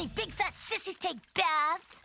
only big fat sissies take baths.